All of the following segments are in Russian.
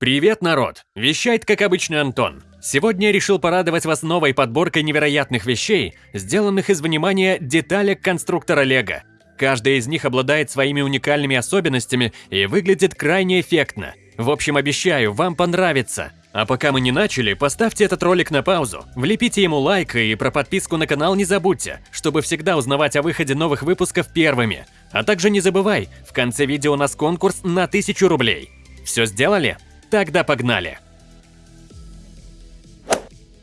Привет, народ! Вещает, как обычно, Антон. Сегодня я решил порадовать вас новой подборкой невероятных вещей, сделанных из внимания деталек конструктора Лего. Каждая из них обладает своими уникальными особенностями и выглядит крайне эффектно. В общем, обещаю, вам понравится. А пока мы не начали, поставьте этот ролик на паузу, влепите ему лайк и про подписку на канал не забудьте, чтобы всегда узнавать о выходе новых выпусков первыми. А также не забывай, в конце видео у нас конкурс на 1000 рублей. Все сделали? Тогда погнали!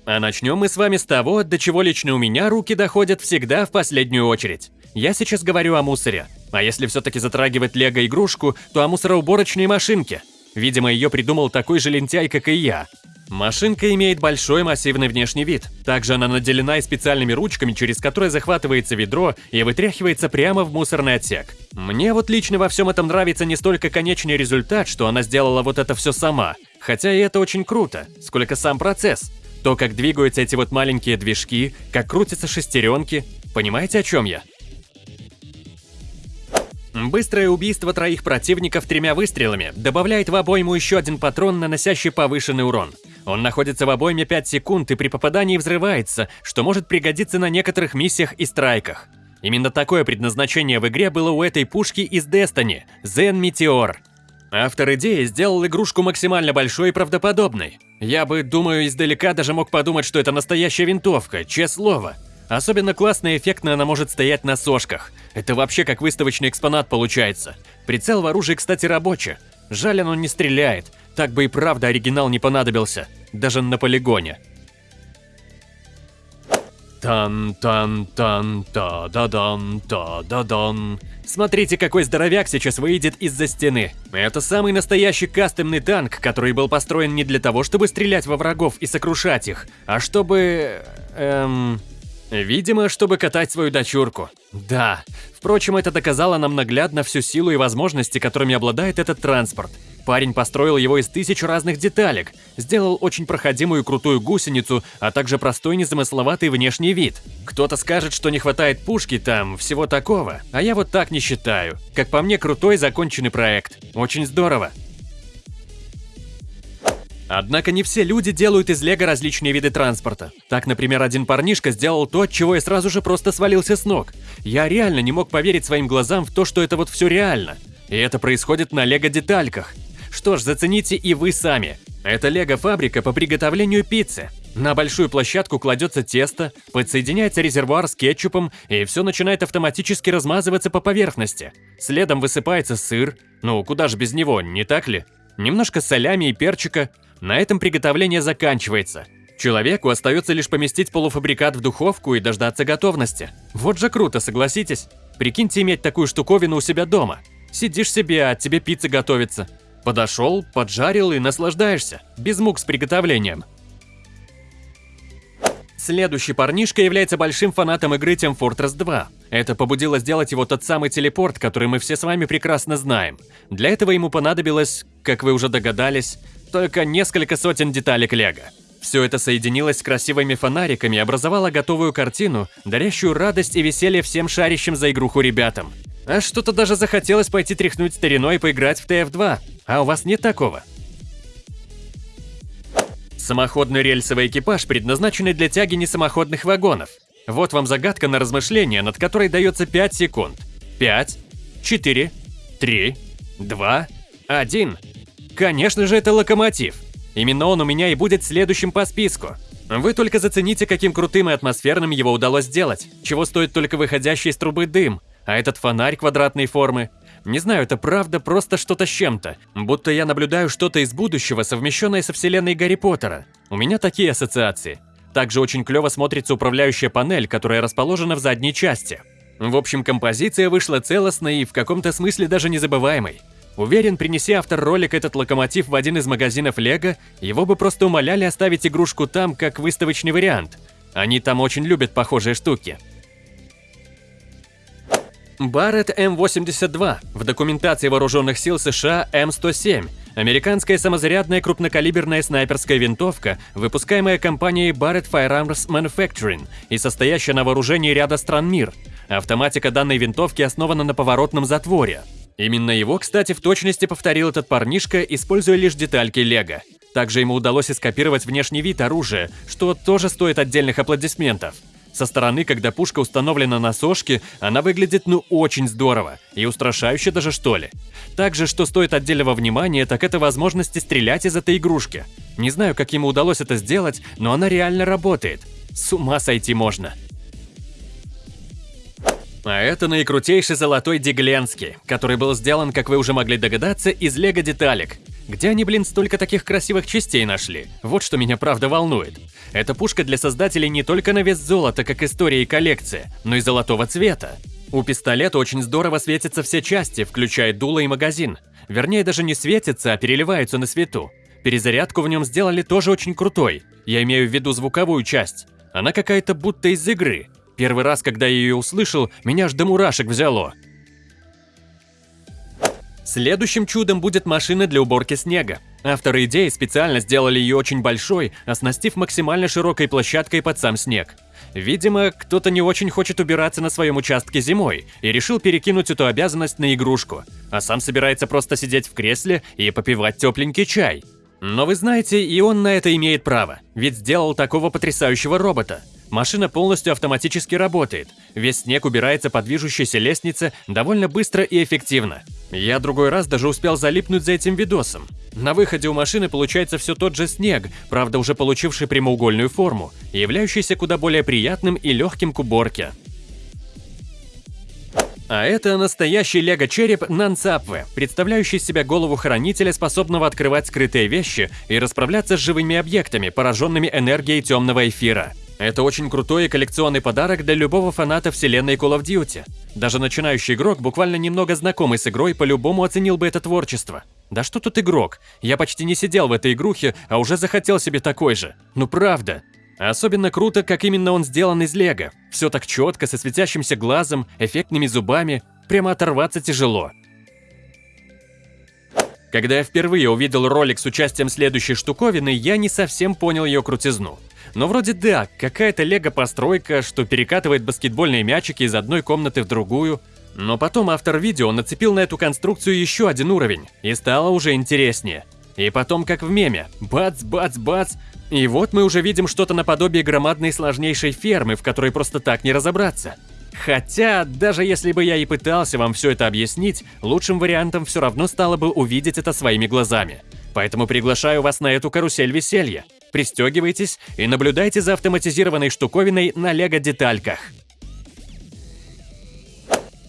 А начнем мы с вами с того, до чего лично у меня руки доходят всегда в последнюю очередь. Я сейчас говорю о мусоре. А если все-таки затрагивать лего-игрушку, то о мусороуборочной машинке. Видимо, ее придумал такой же лентяй, как и я. Машинка имеет большой массивный внешний вид. Также она наделена и специальными ручками, через которые захватывается ведро и вытряхивается прямо в мусорный отсек. Мне вот лично во всем этом нравится не столько конечный результат, что она сделала вот это все сама, хотя и это очень круто, сколько сам процесс. То, как двигаются эти вот маленькие движки, как крутятся шестеренки. Понимаете, о чем я? Быстрое убийство троих противников тремя выстрелами добавляет в обойму еще один патрон, наносящий повышенный урон. Он находится в обойме 5 секунд и при попадании взрывается, что может пригодиться на некоторых миссиях и страйках. Именно такое предназначение в игре было у этой пушки из Destiny – Zen Meteor. Автор идеи сделал игрушку максимально большой и правдоподобной. Я бы, думаю, издалека даже мог подумать, что это настоящая винтовка, честное слово. Особенно классно и эффектно она может стоять на сошках. Это вообще как выставочный экспонат получается. Прицел в оружии, кстати, рабочий. Жаль, оно не стреляет. Так бы и правда оригинал не понадобился. Даже на полигоне. Тан-тан-тан-та-да-дан-та-да-дан. Смотрите, какой здоровяк сейчас выйдет из-за стены. Это самый настоящий кастомный танк, который был построен не для того, чтобы стрелять во врагов и сокрушать их, а чтобы... эм... Видимо, чтобы катать свою дочурку. Да. Впрочем, это доказало нам наглядно всю силу и возможности, которыми обладает этот транспорт. Парень построил его из тысяч разных деталек, сделал очень проходимую крутую гусеницу, а также простой незамысловатый внешний вид. Кто-то скажет, что не хватает пушки там, всего такого, а я вот так не считаю. Как по мне, крутой законченный проект. Очень здорово. Однако не все люди делают из лего различные виды транспорта. Так, например, один парнишка сделал то, от чего я сразу же просто свалился с ног. Я реально не мог поверить своим глазам в то, что это вот все реально. И это происходит на лего-детальках. Что ж, зацените и вы сами. Это лего-фабрика по приготовлению пиццы. На большую площадку кладется тесто, подсоединяется резервуар с кетчупом, и все начинает автоматически размазываться по поверхности. Следом высыпается сыр, ну куда же без него, не так ли? Немножко солями и перчика. На этом приготовление заканчивается. Человеку остается лишь поместить полуфабрикат в духовку и дождаться готовности. Вот же круто, согласитесь? Прикиньте иметь такую штуковину у себя дома. Сидишь себе, а тебе пицца готовится. Подошел, поджарил и наслаждаешься, без мук с приготовлением. Следующий парнишка является большим фанатом игры Team Fortress 2. Это побудило сделать его тот самый телепорт, который мы все с вами прекрасно знаем. Для этого ему понадобилось, как вы уже догадались, только несколько сотен деталек лего. Все это соединилось с красивыми фонариками и образовало готовую картину, дарящую радость и веселье всем шарящим за игруху ребятам. А что-то даже захотелось пойти тряхнуть стариной и поиграть в TF2. А у вас нет такого? Самоходный рельсовый экипаж, предназначенный для тяги несамоходных вагонов. Вот вам загадка на размышление, над которой дается 5 секунд. 5, 4, 3, 2, 1. Конечно же, это локомотив. Именно он у меня и будет следующим по списку. Вы только зацените, каким крутым и атмосферным его удалось сделать, чего стоит только выходящий из трубы дым, а этот фонарь квадратной формы. Не знаю, это правда просто что-то с чем-то. Будто я наблюдаю что-то из будущего, совмещенное со вселенной Гарри Поттера. У меня такие ассоциации. Также очень клево смотрится управляющая панель, которая расположена в задней части. В общем, композиция вышла целостной и в каком-то смысле даже незабываемой. Уверен, принеси автор ролик этот локомотив в один из магазинов Лего, его бы просто умоляли оставить игрушку там, как выставочный вариант. Они там очень любят похожие штуки. Барретт М82 в документации вооруженных сил США М107 – американская самозарядная крупнокалиберная снайперская винтовка, выпускаемая компанией Barrett Firearms Manufacturing и состоящая на вооружении ряда стран мир. Автоматика данной винтовки основана на поворотном затворе. Именно его, кстати, в точности повторил этот парнишка, используя лишь детальки лего. Также ему удалось скопировать внешний вид оружия, что тоже стоит отдельных аплодисментов. Со стороны, когда пушка установлена на сошке, она выглядит ну очень здорово и устрашающе даже что ли. Также, что стоит отдельного внимания, так это возможности стрелять из этой игрушки. Не знаю, как ему удалось это сделать, но она реально работает. С ума сойти можно. А это наикрутейший золотой Дигленский, который был сделан, как вы уже могли догадаться, из лего-деталек. Где они, блин, столько таких красивых частей нашли? Вот что меня правда волнует. Эта пушка для создателей не только на вес золота, как история и коллекция, но и золотого цвета. У пистолета очень здорово светятся все части, включая дуло и магазин. Вернее, даже не светятся, а переливаются на свету. Перезарядку в нем сделали тоже очень крутой. Я имею в виду звуковую часть. Она какая-то будто из игры. Первый раз, когда я ее услышал, меня аж до мурашек взяло. Следующим чудом будет машина для уборки снега. Авторы идеи специально сделали ее очень большой, оснастив максимально широкой площадкой под сам снег. Видимо, кто-то не очень хочет убираться на своем участке зимой и решил перекинуть эту обязанность на игрушку, а сам собирается просто сидеть в кресле и попивать тепленький чай. Но вы знаете, и он на это имеет право, ведь сделал такого потрясающего робота. Машина полностью автоматически работает. Весь снег убирается по движущейся лестнице довольно быстро и эффективно. Я другой раз даже успел залипнуть за этим видосом. На выходе у машины получается все тот же снег, правда уже получивший прямоугольную форму, являющийся куда более приятным и легким к уборке. А это настоящий лего-череп Нансапве, представляющий себя голову хранителя, способного открывать скрытые вещи и расправляться с живыми объектами, пораженными энергией темного эфира. Это очень крутой и коллекционный подарок для любого фаната вселенной Call of Duty. Даже начинающий игрок, буквально немного знакомый с игрой, по-любому оценил бы это творчество. Да что тут игрок? Я почти не сидел в этой игрухе, а уже захотел себе такой же. Ну правда. Особенно круто, как именно он сделан из лего. Все так четко, со светящимся глазом, эффектными зубами. Прямо оторваться тяжело. Когда я впервые увидел ролик с участием следующей штуковины, я не совсем понял ее крутизну. Но вроде да, какая-то лего-постройка, что перекатывает баскетбольные мячики из одной комнаты в другую. Но потом автор видео нацепил на эту конструкцию еще один уровень, и стало уже интереснее. И потом, как в меме, бац, бац, бац, и вот мы уже видим что-то наподобие громадной сложнейшей фермы, в которой просто так не разобраться. Хотя, даже если бы я и пытался вам все это объяснить, лучшим вариантом все равно стало бы увидеть это своими глазами. Поэтому приглашаю вас на эту карусель веселья. Пристегивайтесь и наблюдайте за автоматизированной штуковиной на лего-детальках.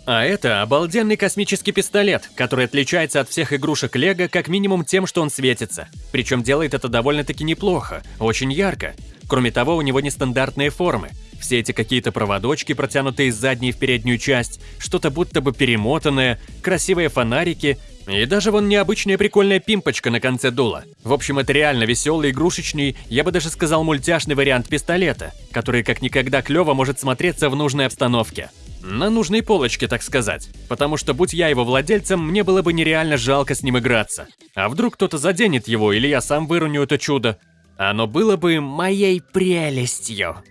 А это обалденный космический пистолет, который отличается от всех игрушек Лего как минимум тем, что он светится. Причем делает это довольно-таки неплохо, очень ярко. Кроме того, у него нестандартные формы. Все эти какие-то проводочки, протянутые из задней в переднюю часть, что-то будто бы перемотанное, красивые фонарики и даже вон необычная прикольная пимпочка на конце дула. В общем, это реально веселый, игрушечный, я бы даже сказал мультяшный вариант пистолета, который как никогда клево может смотреться в нужной обстановке. На нужной полочке, так сказать. Потому что, будь я его владельцем, мне было бы нереально жалко с ним играться. А вдруг кто-то заденет его, или я сам выроню это чудо? Оно было бы моей прелестью.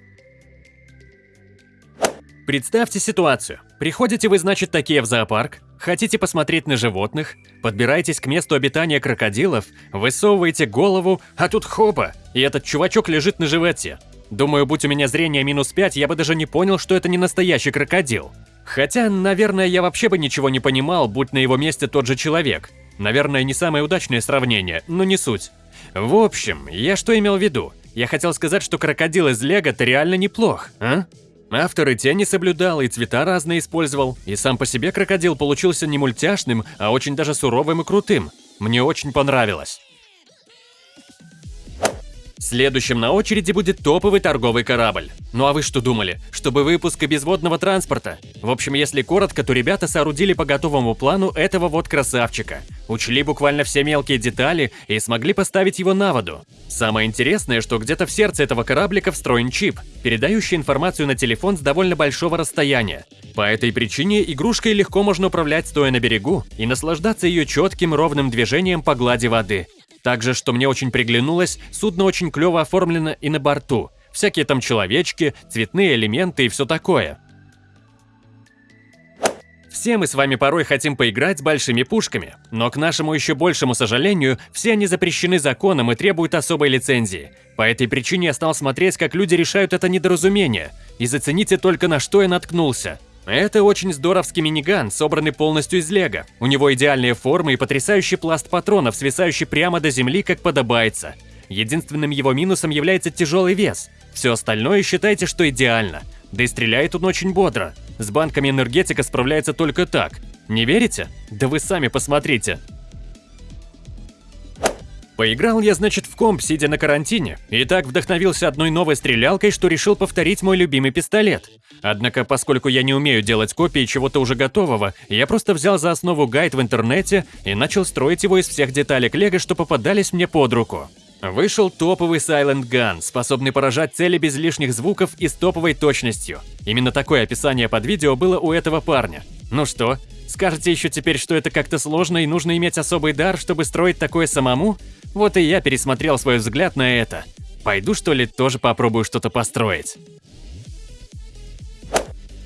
Представьте ситуацию. Приходите вы, значит, такие в зоопарк, хотите посмотреть на животных, подбираетесь к месту обитания крокодилов, высовываете голову, а тут хопа, и этот чувачок лежит на животе. Думаю, будь у меня зрение минус 5, я бы даже не понял, что это не настоящий крокодил. Хотя, наверное, я вообще бы ничего не понимал, будь на его месте тот же человек. Наверное, не самое удачное сравнение, но не суть. В общем, я что имел в виду? Я хотел сказать, что крокодил из Лего-то реально неплох, а? Автор и тени соблюдал, и цвета разные использовал, и сам по себе крокодил получился не мультяшным, а очень даже суровым и крутым. Мне очень понравилось. Следующим на очереди будет топовый торговый корабль. Ну а вы что думали? Чтобы выпуск и безводного транспорта? В общем, если коротко, то ребята соорудили по готовому плану этого вот красавчика. Учли буквально все мелкие детали и смогли поставить его на воду. Самое интересное, что где-то в сердце этого кораблика встроен чип, передающий информацию на телефон с довольно большого расстояния. По этой причине игрушкой легко можно управлять стоя на берегу и наслаждаться ее четким ровным движением по глади воды. Также, что мне очень приглянулось, судно очень клево оформлено и на борту. Всякие там человечки, цветные элементы и все такое. Все мы с вами порой хотим поиграть с большими пушками, но к нашему еще большему сожалению, все они запрещены законом и требуют особой лицензии. По этой причине я стал смотреть, как люди решают это недоразумение, и зацените только на что я наткнулся. Это очень здоровский миниган, собранный полностью из лего. У него идеальные формы и потрясающий пласт патронов, свисающий прямо до земли, как подобается. Единственным его минусом является тяжелый вес. Все остальное считайте, что идеально. Да и стреляет он очень бодро. С банками энергетика справляется только так. Не верите? Да вы сами посмотрите. Поиграл я, значит, в комп, сидя на карантине, и так вдохновился одной новой стрелялкой, что решил повторить мой любимый пистолет. Однако, поскольку я не умею делать копии чего-то уже готового, я просто взял за основу гайд в интернете и начал строить его из всех деталек лего, что попадались мне под руку. Вышел топовый Silent Gun, способный поражать цели без лишних звуков и с топовой точностью. Именно такое описание под видео было у этого парня. Ну что, скажете еще теперь, что это как-то сложно и нужно иметь особый дар, чтобы строить такое самому? Вот и я пересмотрел свой взгляд на это. Пойду что ли тоже попробую что-то построить.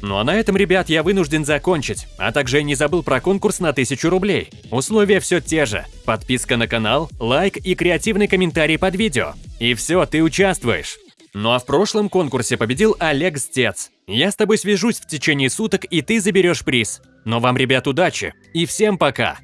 Ну а на этом, ребят, я вынужден закончить, а также я не забыл про конкурс на 1000 рублей. Условия все те же. Подписка на канал, лайк и креативный комментарий под видео. И все, ты участвуешь. Ну а в прошлом конкурсе победил Олег Стец. Я с тобой свяжусь в течение суток, и ты заберешь приз. Но вам, ребят, удачи. И всем пока.